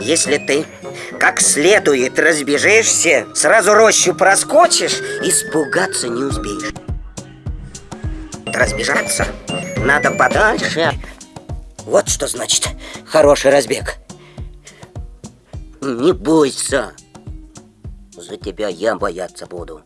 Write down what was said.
Если ты как следует разбежишься, сразу рощу проскочишь, испугаться не успеешь. Разбежаться надо подальше. Вот что значит хороший разбег. Не бойся. За тебя я бояться буду.